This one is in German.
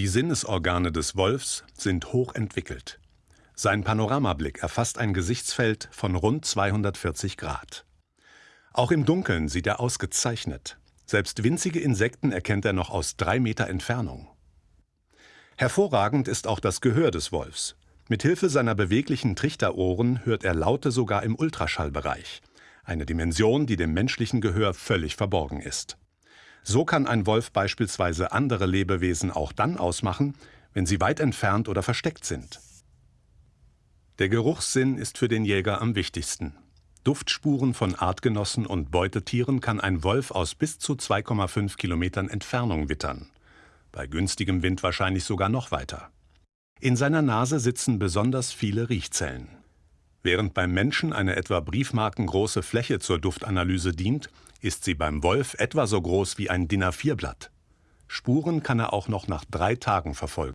Die Sinnesorgane des Wolfs sind hoch entwickelt. Sein Panoramablick erfasst ein Gesichtsfeld von rund 240 Grad. Auch im Dunkeln sieht er ausgezeichnet. Selbst winzige Insekten erkennt er noch aus drei Meter Entfernung. Hervorragend ist auch das Gehör des Wolfs. Mithilfe seiner beweglichen Trichterohren hört er Laute sogar im Ultraschallbereich. Eine Dimension, die dem menschlichen Gehör völlig verborgen ist. So kann ein Wolf beispielsweise andere Lebewesen auch dann ausmachen, wenn sie weit entfernt oder versteckt sind. Der Geruchssinn ist für den Jäger am wichtigsten. Duftspuren von Artgenossen und Beutetieren kann ein Wolf aus bis zu 2,5 Kilometern Entfernung wittern. Bei günstigem Wind wahrscheinlich sogar noch weiter. In seiner Nase sitzen besonders viele Riechzellen. Während beim Menschen eine etwa briefmarkengroße Fläche zur Duftanalyse dient, ist sie beim Wolf etwa so groß wie ein DIN A4-Blatt. Spuren kann er auch noch nach drei Tagen verfolgen.